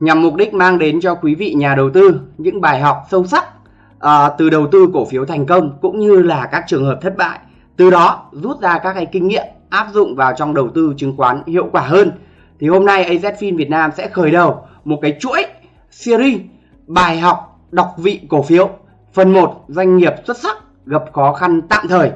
nhằm mục đích mang đến cho quý vị nhà đầu tư những bài học sâu sắc à, từ đầu tư cổ phiếu thành công cũng như là các trường hợp thất bại. Từ đó rút ra các cái kinh nghiệm áp dụng vào trong đầu tư chứng khoán hiệu quả hơn. Thì hôm nay AZFIN Việt Nam sẽ khởi đầu một cái chuỗi series bài học đọc vị cổ phiếu. Phần 1 doanh nghiệp xuất sắc gặp khó khăn tạm thời.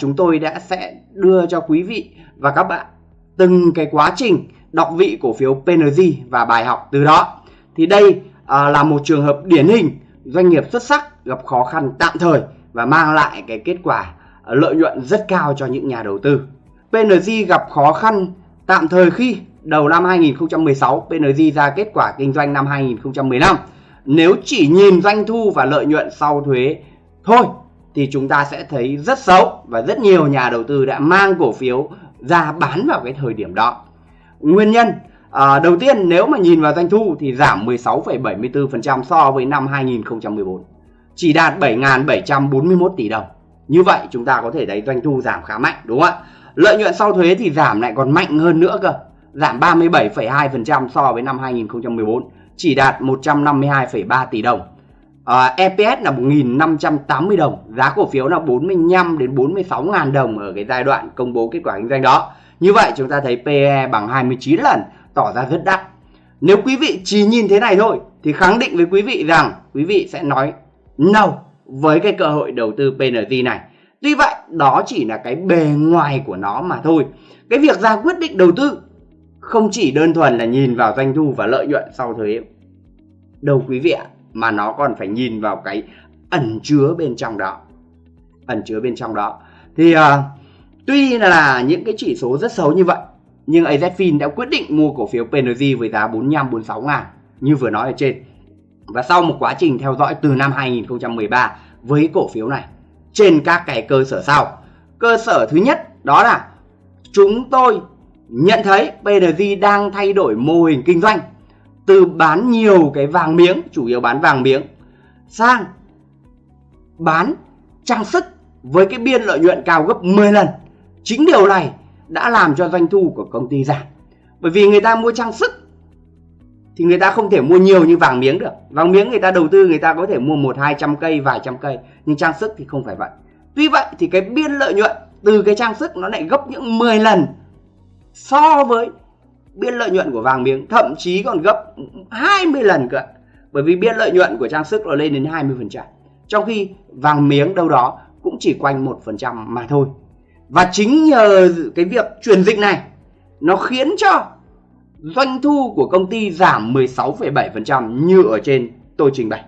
Chúng tôi đã sẽ đưa cho quý vị và các bạn từng cái quá trình đọc vị cổ phiếu PNG và bài học từ đó. Thì đây à, là một trường hợp điển hình doanh nghiệp xuất sắc gặp khó khăn tạm thời và mang lại cái kết quả à, lợi nhuận rất cao cho những nhà đầu tư. PNG gặp khó khăn tạm thời khi đầu năm 2016 PNG ra kết quả kinh doanh năm 2015. Nếu chỉ nhìn doanh thu và lợi nhuận sau thuế thôi thì chúng ta sẽ thấy rất xấu và rất nhiều nhà đầu tư đã mang cổ phiếu ra bán vào cái thời điểm đó. Nguyên nhân à, đầu tiên nếu mà nhìn vào doanh thu thì giảm 16,74% so với năm 2014. Chỉ đạt 7.741 tỷ đồng. Như vậy chúng ta có thể thấy doanh thu giảm khá mạnh đúng không ạ? Lợi nhuận sau thuế thì giảm lại còn mạnh hơn nữa cơ. Giảm 37,2% so với năm 2014, chỉ đạt 152,3 tỷ đồng Ờ, à, EPS là 1.580 đồng giá cổ phiếu là 45 đến 46 ngàn đồng ở cái giai đoạn công bố kết quả kinh doanh đó. Như vậy chúng ta thấy PE bằng 29 lần tỏ ra rất đắt. Nếu quý vị chỉ nhìn thế này thôi thì khẳng định với quý vị rằng quý vị sẽ nói no với cái cơ hội đầu tư PNG này. Tuy vậy đó chỉ là cái bề ngoài của nó mà thôi. Cái việc ra quyết định đầu tư không chỉ đơn thuần là nhìn vào doanh thu và lợi nhuận sau thuế đâu quý vị ạ mà nó còn phải nhìn vào cái ẩn chứa bên trong đó. Ẩn chứa bên trong đó. Thì uh, tuy là những cái chỉ số rất xấu như vậy nhưng AZFIN đã quyết định mua cổ phiếu PNG với giá 45 46 ngàn như vừa nói ở trên. Và sau một quá trình theo dõi từ năm 2013 với cổ phiếu này trên các cái cơ sở sau. Cơ sở thứ nhất đó là chúng tôi nhận thấy PNG đang thay đổi mô hình kinh doanh từ bán nhiều cái vàng miếng, chủ yếu bán vàng miếng, sang bán trang sức với cái biên lợi nhuận cao gấp 10 lần. Chính điều này đã làm cho doanh thu của công ty giảm. Bởi vì người ta mua trang sức thì người ta không thể mua nhiều như vàng miếng được. Vàng miếng người ta đầu tư, người ta có thể mua một, hai trăm cây, vài trăm cây, nhưng trang sức thì không phải vậy. Tuy vậy thì cái biên lợi nhuận từ cái trang sức nó lại gấp những 10 lần so với biên lợi nhuận của vàng miếng thậm chí còn gấp 20 lần cơ bởi vì biên lợi nhuận của trang sức nó lên đến 20% trong khi vàng miếng đâu đó cũng chỉ quanh 1% mà thôi. Và chính nhờ cái việc chuyển dịch này nó khiến cho doanh thu của công ty giảm 16,7% như ở trên tôi trình bày.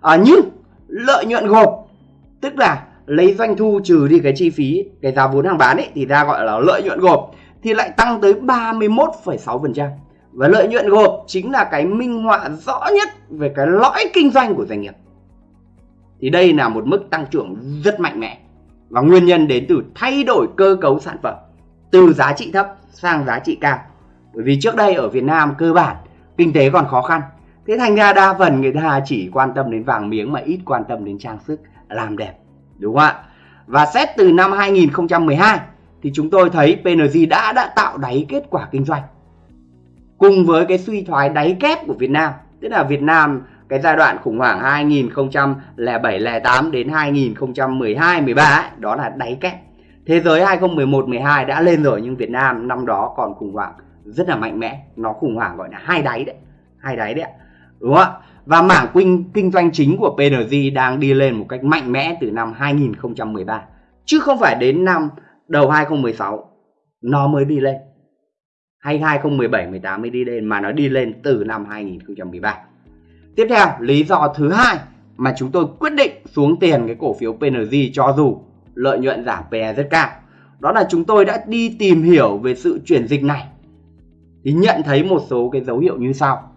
À, nhưng lợi nhuận gộp tức là lấy doanh thu trừ đi cái chi phí cái giá vốn hàng bán ấy thì ta gọi là lợi nhuận gộp thì lại tăng tới 31,6%. Và lợi nhuận gộp chính là cái minh họa rõ nhất về cái lõi kinh doanh của doanh nghiệp. Thì đây là một mức tăng trưởng rất mạnh mẽ và nguyên nhân đến từ thay đổi cơ cấu sản phẩm từ giá trị thấp sang giá trị cao. Bởi vì trước đây ở Việt Nam cơ bản kinh tế còn khó khăn. Thế thành ra đa phần người ta chỉ quan tâm đến vàng miếng mà ít quan tâm đến trang sức làm đẹp. Đúng không ạ? Và xét từ năm 2012 thì chúng tôi thấy PNG đã đã tạo đáy kết quả kinh doanh. Cùng với cái suy thoái đáy kép của Việt Nam, tức là Việt Nam cái giai đoạn khủng hoảng 2007 08 đến 2012 13 ấy, đó là đáy kép. Thế giới 2011 12 đã lên rồi nhưng Việt Nam năm đó còn khủng hoảng rất là mạnh mẽ, nó khủng hoảng gọi là hai đáy đấy, hai đáy đấy. Đúng không ạ? Và mảng kinh, kinh doanh chính của PNG đang đi lên một cách mạnh mẽ từ năm 2013 chứ không phải đến năm đầu 2016 nó mới đi lên. Hay 2017 18 mới đi lên, mà nó đi lên từ năm 2013 tiếp theo, lý do thứ hai mà chúng tôi quyết định xuống tiền cái cổ phiếu PNG cho dù lợi nhuận giảm PE rất cao, đó là chúng tôi đã đi tìm hiểu về sự chuyển dịch này. Thì nhận thấy một số cái dấu hiệu như sau.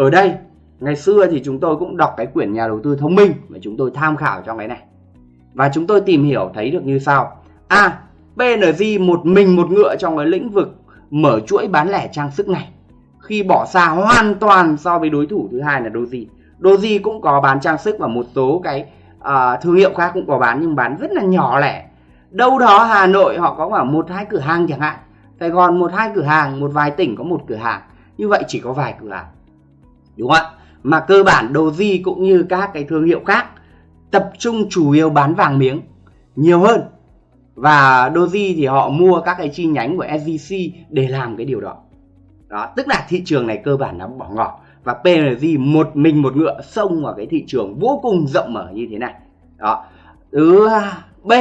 Ở đây ngày xưa thì chúng tôi cũng đọc cái quyển nhà đầu tư thông minh và chúng tôi tham khảo trong cái này và chúng tôi tìm hiểu thấy được như sau a PNG một mình một ngựa trong cái lĩnh vực mở chuỗi bán lẻ trang sức này khi bỏ xa hoàn toàn so với đối thủ thứ hai là Doji. Doji cũng có bán trang sức và một số cái uh, thương hiệu khác cũng có bán nhưng bán rất là nhỏ lẻ. Đâu đó Hà Nội họ có khoảng một hai cửa hàng chẳng hạn. Sài Gòn một hai cửa hàng, một vài tỉnh có một cửa hàng. Như vậy chỉ có vài cửa hàng. Đúng không ạ? Mà cơ bản Doji cũng như các cái thương hiệu khác tập trung chủ yếu bán vàng miếng nhiều hơn. Và Doji thì họ mua các cái chi nhánh của SJC để làm cái điều đó. Đó, tức là thị trường này cơ bản nó bỏ ngỏ. Và PNG một mình một ngựa xông vào cái thị trường vô cùng rộng mở như thế này. Đó. Thứ B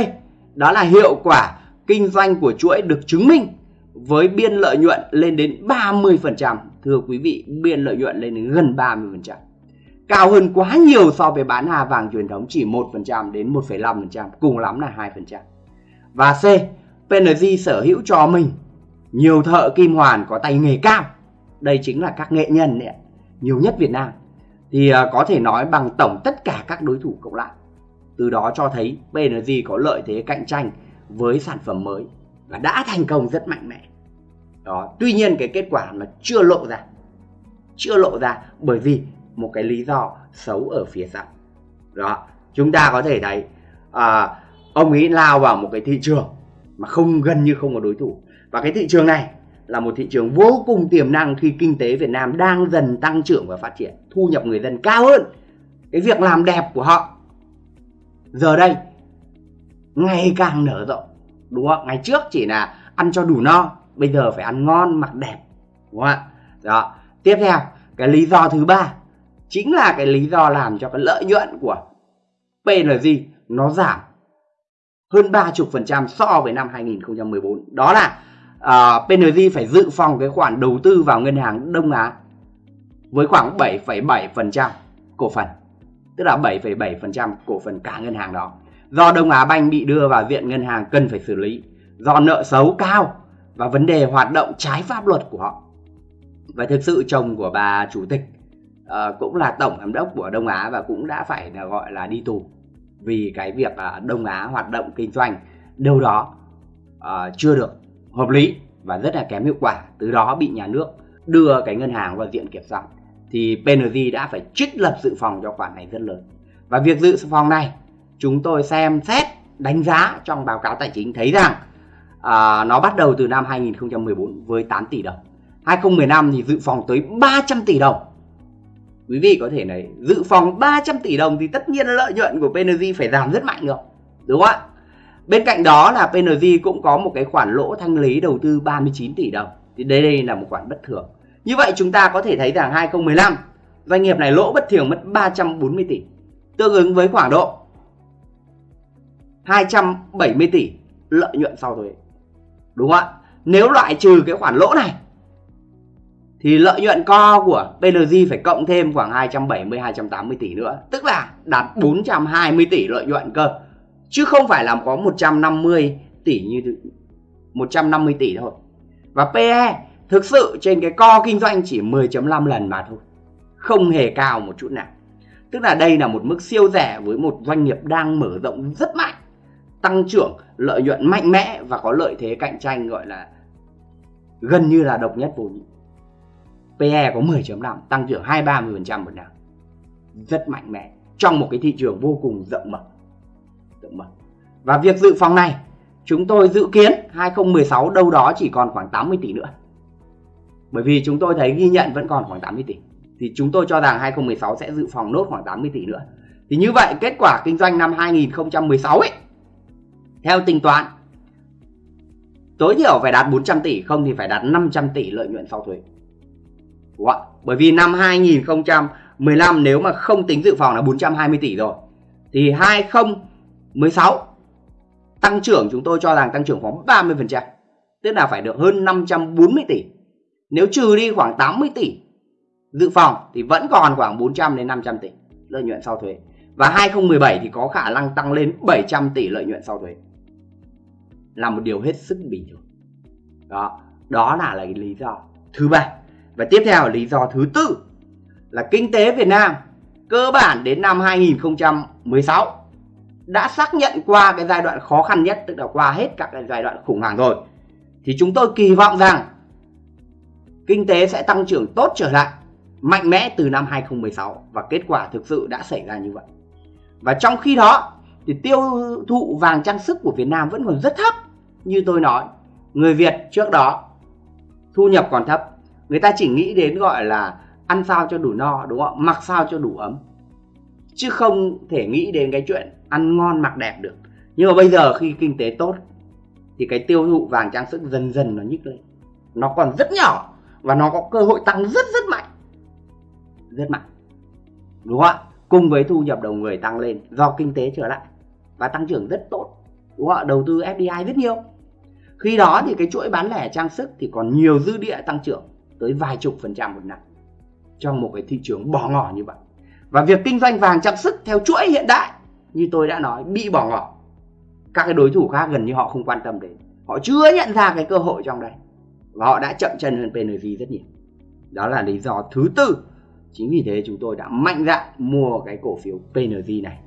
đó là hiệu quả kinh doanh của chuỗi được chứng minh với biên lợi nhuận lên đến 30% thưa quý vị biên lợi nhuận lên đến gần 30% cao hơn quá nhiều so với bán hà vàng truyền thống chỉ 1% đến 1,5% cùng lắm là 2% và C PNG sở hữu cho mình nhiều thợ kim hoàn có tay nghề cao. Đây chính là các nghệ nhân đấy nhiều nhất Việt Nam. Thì à, có thể nói bằng tổng tất cả các đối thủ cộng lại. Từ đó cho thấy PNG có lợi thế cạnh tranh với sản phẩm mới và đã thành công rất mạnh mẽ đó tuy nhiên cái kết quả nó chưa lộ ra. Chưa lộ ra bởi vì một cái lý do xấu ở phía sau. Đó chúng ta có thể thấy à, ông ấy lao vào một cái thị trường mà không gần như không có đối thủ. Và cái thị trường này là một thị trường vô cùng tiềm năng khi kinh tế Việt Nam đang dần tăng trưởng và phát triển thu nhập người dân cao hơn. Cái việc làm đẹp của họ giờ đây ngày càng nở rộng đúng không? Ngày trước chỉ là ăn cho đủ no bây giờ phải ăn ngon mặc đẹp. Đúng không ạ? Đó. Tiếp theo cái lý do thứ ba chính là cái lý do làm cho cái lợi nhuận của PNG nó giảm hơn 30% so với năm 2014 đó là à, uh, PNG phải dự phòng cái khoản đầu tư vào ngân hàng Đông Á với khoảng 7,7% cổ phần tức là 7,7% cổ phần cả ngân hàng đó. Do Đông Á Banh bị đưa vào diện ngân hàng cần phải xử lý do nợ xấu cao và vấn đề hoạt động trái pháp luật của họ. Và thực sự chồng của bà chủ tịch uh, cũng là tổng giám đốc của Đông Á và cũng đã phải là gọi là đi tù vì cái việc uh, Đông Á hoạt động kinh doanh đâu đó uh, chưa được hợp lý và rất là kém hiệu quả. Từ đó bị nhà nước đưa cái ngân hàng vào diện kiểm soát. Thì PNG đã phải trích lập dự phòng cho khoản này rất lớn. Và việc dự phòng này chúng tôi xem xét đánh giá trong báo cáo tài chính thấy rằng à, nó bắt đầu từ năm 2014 với 8 tỷ đồng 2015 thì dự phòng tới 300 tỷ đồng quý vị có thể này dự phòng 300 tỷ đồng thì tất nhiên lợi nhuận của PNG phải giảm rất mạnh rồi đúng không ạ Bên cạnh đó là PNG cũng có một cái khoản lỗ thanh lý đầu tư 39 tỷ đồng. Thì đây đây là một khoản bất thường. Như vậy chúng ta có thể thấy rằng 2015 doanh nghiệp này lỗ bất thường mất 340 tỷ. Tương ứng với khoảng độ 270 tỷ lợi nhuận sau thuế. Đúng không ạ? Nếu loại trừ cái khoản lỗ này thì lợi nhuận co của PNG phải cộng thêm khoảng 270 280 tỷ nữa, tức là đạt 420 tỷ lợi nhuận cơ. Chứ không phải là có 150 tỷ như 150 tỷ thôi. Và PE thực sự trên cái co kinh doanh chỉ 10.5 lần mà thôi. Không hề cao một chút nào. Tức là đây là một mức siêu rẻ với một doanh nghiệp đang mở rộng rất mạnh tăng trưởng, lợi nhuận mạnh mẽ và có lợi thế cạnh tranh gọi là gần như là độc nhất vô nhị. PE có 10.5 tăng trưởng 2-30% một năm. Rất mạnh mẽ, trong một cái thị trường vô cùng rộng mở. Rộng mở. Và việc dự phòng này, chúng tôi dự kiến 2016 đâu đó chỉ còn khoảng 80 tỷ nữa. Bởi vì chúng tôi thấy ghi nhận vẫn còn khoảng 80 tỷ. Thì chúng tôi cho rằng 2016 sẽ dự phòng nốt khoảng 80 tỷ nữa. Thì như vậy, kết quả kinh doanh năm 2016 ấy theo tính toán, tối thiểu phải đạt 400 tỷ, không thì phải đạt 500 tỷ lợi nhuận sau thuế. Đúng không? bởi vì năm 2015 nếu mà không tính dự phòng là 420 tỷ rồi, thì 2016 tăng trưởng chúng tôi cho rằng tăng trưởng khoảng 30% tức là phải được hơn 540 tỷ. Nếu trừ đi khoảng 80 tỷ dự phòng thì vẫn còn khoảng 400 đến 500 tỷ lợi nhuận sau thuế. Và 2017 thì có khả năng tăng lên 700 tỷ lợi nhuận sau thuế là một điều hết sức bình thường. Đó đó là, là lý do thứ ba. Và tiếp theo là lý do thứ tư là kinh tế Việt Nam cơ bản đến năm 2016 đã xác nhận qua cái giai đoạn khó khăn nhất tức là qua hết các cái giai đoạn khủng hoảng rồi. Thì chúng tôi kỳ vọng rằng kinh tế sẽ tăng trưởng tốt trở lại mạnh mẽ từ năm 2016 và kết quả thực sự đã xảy ra như vậy. Và trong khi đó thì tiêu thụ vàng trang sức của Việt Nam vẫn còn rất thấp. Như tôi nói, người Việt trước đó thu nhập còn thấp, người ta chỉ nghĩ đến gọi là ăn sao cho đủ no đúng không? Mặc sao cho đủ ấm. Chứ không thể nghĩ đến cái chuyện ăn ngon mặc đẹp được. Nhưng mà bây giờ khi kinh tế tốt thì cái tiêu thụ vàng trang sức dần dần nó nhích lên. Nó còn rất nhỏ và nó có cơ hội tăng rất rất mạnh rất mạnh đúng không ạ cùng với thu nhập đầu người tăng lên do kinh tế trở lại và tăng trưởng rất tốt. Đúng không đầu tư FDI rất nhiều. Khi đó thì cái chuỗi bán lẻ trang sức thì còn nhiều dư địa tăng trưởng tới vài chục phần trăm một năm trong một cái thị trường bỏ ngỏ như vậy. Và việc kinh doanh vàng trang sức theo chuỗi hiện đại, như tôi đã nói, bị bỏ ngỏ. Các cái đối thủ khác gần như họ không quan tâm đến. Họ chưa nhận ra cái cơ hội trong đây. Và họ đã chậm chân hơn PNV rất nhiều. Đó là lý do thứ tư. Chính vì thế chúng tôi đã mạnh dạn mua cái cổ phiếu PNV này.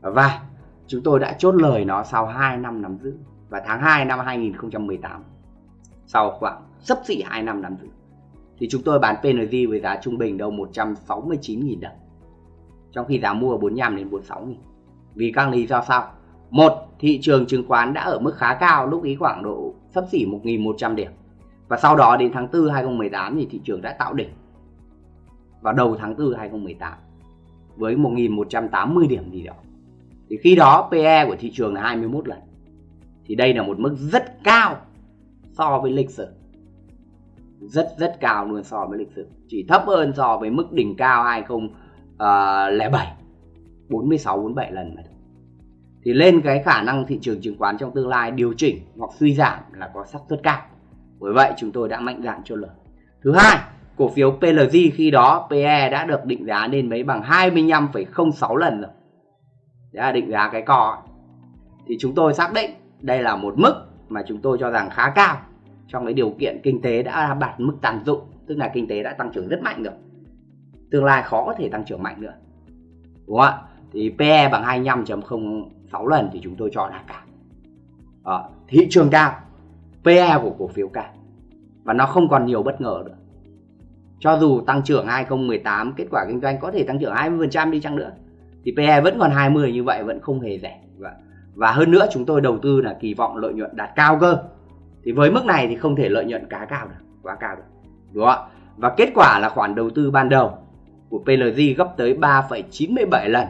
Và chúng tôi đã chốt lời nó sau 2 năm nắm giữ. Và tháng 2 năm 2018 sau khoảng sấp xỉ 2 năm nắm giữ, thì chúng tôi bán PNG với giá trung bình đâu 169.000 đồng. Trong khi giá mua 45 đến 46.000 vì các lý do sau. Một, thị trường chứng khoán đã ở mức khá cao, lúc ý khoảng độ sấp xỉ 1.100 điểm. Và sau đó đến tháng 4 2018 thì thị trường đã tạo đỉnh. Vào đầu tháng 4 2018 với 1.180 điểm gì đó. Thì khi đó PE của thị trường là 21 lần. Thì đây là một mức rất cao so với lịch sử. Rất rất cao luôn so với lịch sử. Chỉ thấp hơn so với mức đỉnh cao 2007 46 47 lần mà Thì lên cái khả năng thị trường chứng khoán trong tương lai điều chỉnh hoặc suy giảm là có xác suất cao. Bởi vậy chúng tôi đã mạnh dạn cho lời. Thứ hai, cổ phiếu PLG khi đó PE đã được định giá lên mấy bằng 25,06 lần rồi. Đấy là định giá cái cò. Thì chúng tôi xác định đây là một mức mà chúng tôi cho rằng khá cao trong cái điều kiện kinh tế đã đạt mức tàn dụng, tức là kinh tế đã tăng trưởng rất mạnh rồi. Tương lai khó có thể tăng trưởng mạnh nữa. Đúng không ạ? Thì PE bằng 25.06 lần thì chúng tôi cho là cao. à, thị trường cao, PE của cổ phiếu cao và nó không còn nhiều bất ngờ nữa cho dù tăng trưởng 2018 kết quả kinh doanh có thể tăng trưởng 20% đi chăng nữa thì PE vẫn còn 20 như vậy vẫn không hề rẻ. Và, hơn nữa chúng tôi đầu tư là kỳ vọng lợi nhuận đạt cao cơ. Thì với mức này thì không thể lợi nhuận cá cao được quá cao được đúng không ạ? Và kết quả là khoản đầu tư ban đầu của PLG gấp tới 3,97 lần.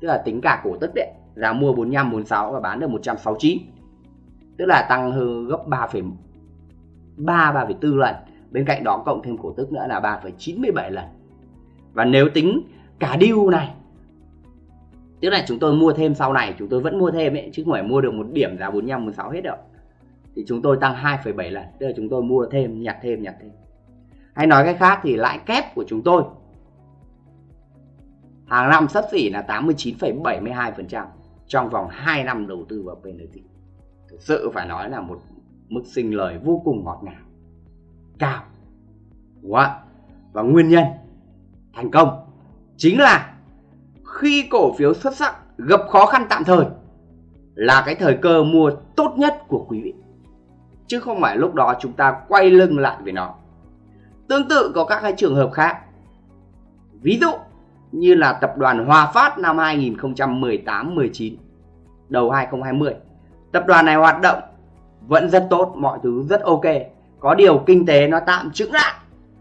Tức là tính cả cổ tức đấy giá mua 45 46 và bán được 169 tức là tăng hơn gấp 3,3 3,4 lần. Bên cạnh đó cộng thêm cổ tức nữa là 3,97 lần. Và nếu tính cả deal này tức là chúng tôi mua thêm sau này chúng tôi vẫn mua thêm ấy chứ không phải mua được một điểm giá 45 46 hết đâu. Thì chúng tôi tăng 2,7 lần tức là chúng tôi mua thêm nhặt thêm nhặt thêm. Hay nói cách khác thì lãi kép của chúng tôi hàng năm sắp xỉ là 89,72% trong vòng 2 năm đầu tư vào PNT thực sự phải nói là một mức sinh lời vô cùng ngọt ngào cao. Đúng không ạ? Và nguyên nhân thành công chính là khi cổ phiếu xuất sắc, gặp khó khăn tạm thời là cái thời cơ mua tốt nhất của quý vị. Chứ không phải lúc đó chúng ta quay lưng lại với nó. Tương tự có các cái trường hợp khác. Ví dụ như là tập đoàn Hòa Phát năm 2018-19 đầu 2020 tập đoàn này hoạt động vẫn rất tốt, mọi thứ rất ok. Có điều kinh tế nó tạm chững lại,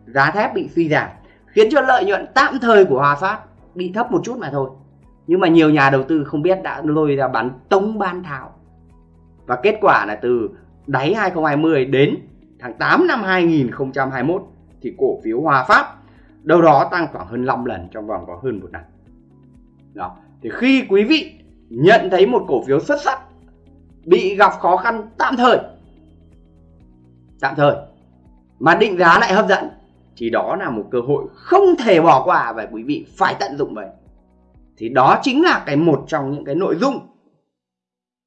giá thép bị suy giảm, khiến cho lợi nhuận tạm thời của Hòa Phát bị thấp một chút mà thôi. Nhưng mà nhiều nhà đầu tư không biết đã lôi ra bán tống ban tháo. Và kết quả là từ đáy 2020 đến tháng 8 năm 2021 thì cổ phiếu Hòa Phát đâu đó tăng khoảng hơn 5 lần trong vòng có hơn một năm. Đó. Thì khi quý vị nhận thấy một cổ phiếu xuất sắc, bị gặp khó khăn, tạm thời tạm thời, mà định giá lại hấp dẫn thì đó là một cơ hội không thể bỏ qua và quý vị phải tận dụng vậy. Thì đó chính là cái một trong những cái nội dung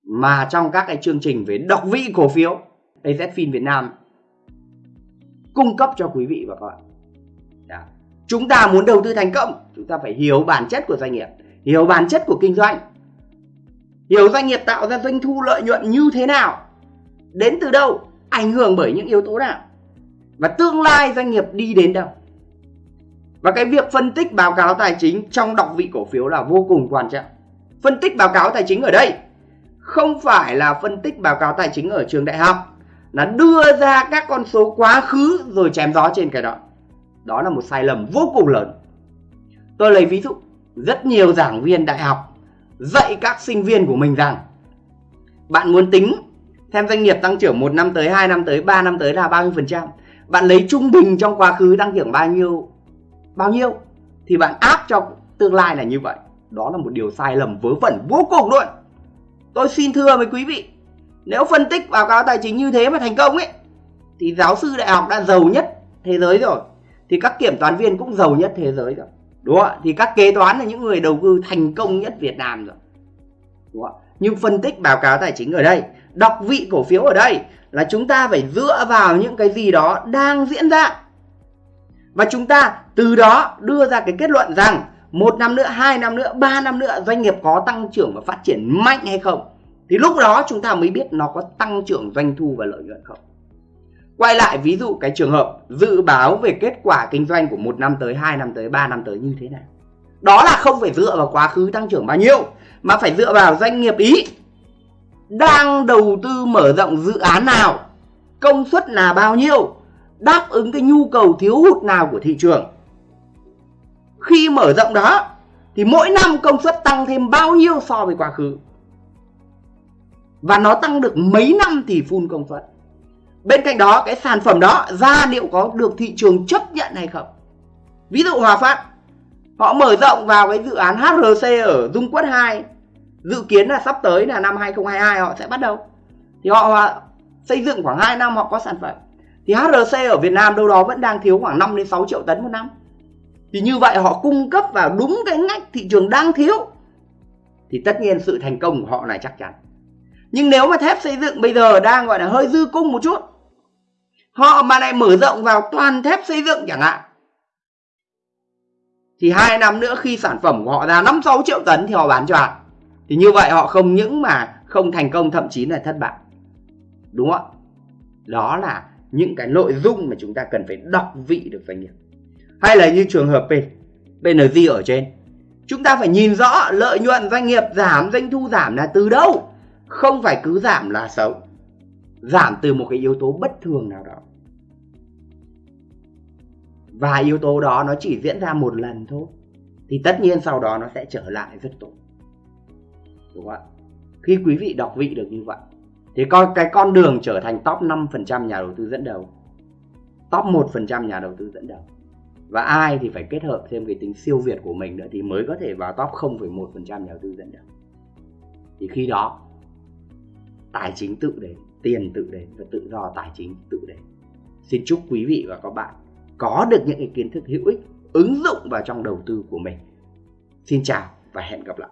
mà trong các cái chương trình về đọc vị cổ phiếu AZFIN Việt Nam cung cấp cho quý vị và các bạn. Đó. chúng ta muốn đầu tư thành công, chúng ta phải hiểu bản chất của doanh nghiệp, hiểu bản chất của kinh doanh, hiểu doanh nghiệp tạo ra doanh thu lợi nhuận như thế nào, đến từ đâu, ảnh hưởng bởi những yếu tố nào và tương lai doanh nghiệp đi đến đâu? Và cái việc phân tích báo cáo tài chính trong đọc vị cổ phiếu là vô cùng quan trọng. Phân tích báo cáo tài chính ở đây không phải là phân tích báo cáo tài chính ở trường đại học, là đưa ra các con số quá khứ rồi chém gió trên cái đó. Đó là một sai lầm vô cùng lớn. Tôi lấy ví dụ, rất nhiều giảng viên đại học dạy các sinh viên của mình rằng, bạn muốn tính, xem doanh nghiệp tăng trưởng một năm tới 2 năm tới 3 năm tới là bao nhiêu phần trăm? Bạn lấy trung bình trong quá khứ tăng trưởng bao nhiêu bao nhiêu, thì bạn áp cho tương lai là như vậy. Đó là một điều sai lầm vớ vẩn vô cùng luôn. Tôi xin thưa với quý vị, nếu phân tích báo cáo tài chính như thế mà thành công ấy, thì giáo sư đại học đã giàu nhất thế giới rồi, thì các kiểm toán viên cũng giàu nhất thế giới rồi. Đúng không ạ? Thì các kế toán là những người đầu tư thành công nhất Việt Nam rồi. Đúng không ạ? Nhưng phân tích báo cáo tài chính ở đây, đọc vị cổ phiếu ở đây là chúng ta phải dựa vào những cái gì đó đang diễn ra. Và chúng ta từ đó đưa ra cái kết luận rằng một năm nữa, hai năm nữa, ba năm nữa doanh nghiệp có tăng trưởng và phát triển mạnh hay không. Thì lúc đó chúng ta mới biết nó có tăng trưởng, doanh thu và lợi nhuận không. Quay lại ví dụ cái trường hợp dự báo về kết quả kinh doanh của một năm tới, hai năm tới, ba năm tới như thế nào đó là không phải dựa vào quá khứ tăng trưởng bao nhiêu, mà phải dựa vào doanh nghiệp ý đang đầu tư mở rộng dự án nào, công suất là bao nhiêu, đáp ứng cái nhu cầu thiếu hụt nào của thị trường. Khi mở rộng đó, thì mỗi năm công suất tăng thêm bao nhiêu so với quá khứ. Và nó tăng được mấy năm thì full công suất. Bên cạnh đó, cái sản phẩm đó, ra liệu có được thị trường chấp nhận hay không? Ví dụ Hòa Phát, họ mở rộng vào cái dự án HRC ở Dung Quất 2 dự kiến là sắp tới là năm 2022 họ sẽ bắt đầu. Thì họ xây dựng khoảng 2 năm họ có sản phẩm. Thì HRC ở Việt Nam đâu đó vẫn đang thiếu khoảng 5 đến 6 triệu tấn một năm. Thì như vậy họ cung cấp vào đúng cái ngách thị trường đang thiếu, thì tất nhiên sự thành công của họ là chắc chắn. Nhưng nếu mà thép xây dựng bây giờ đang gọi là hơi dư cung một chút, họ mà lại mở rộng vào toàn thép xây dựng chẳng hạn, thì hai năm nữa khi sản phẩm của họ ra 5 6 triệu tấn thì họ bán cho bạn thì như vậy họ không những mà không thành công, thậm chí là thất bại. Đúng không đó là những cái nội dung mà chúng ta cần phải đọc vị được doanh nghiệp. Hay là như trường hợp P PNG ở trên. Chúng ta phải nhìn rõ lợi nhuận doanh nghiệp giảm, doanh thu giảm là từ đâu. Không phải cứ giảm là xấu. Giảm từ một cái yếu tố bất thường nào đó. Và yếu tố đó nó chỉ diễn ra một lần thôi. Thì tất nhiên sau đó nó sẽ trở lại rất tốt đúng không ạ? Khi quý vị đọc vị được như vậy thì coi cái con đường trở thành top 5% nhà đầu tư dẫn đầu top 1% nhà đầu tư dẫn đầu. Và ai thì phải kết hợp thêm cái tính siêu việt của mình nữa thì mới có thể vào top 0,1% nhà đầu tư dẫn đầu. Thì khi đó tài chính tự đến tiền tự đến và tự do tài chính tự đến. Xin chúc quý vị và các bạn có được những cái kiến thức hữu ích ứng dụng vào trong đầu tư của mình. Xin chào và hẹn gặp lại.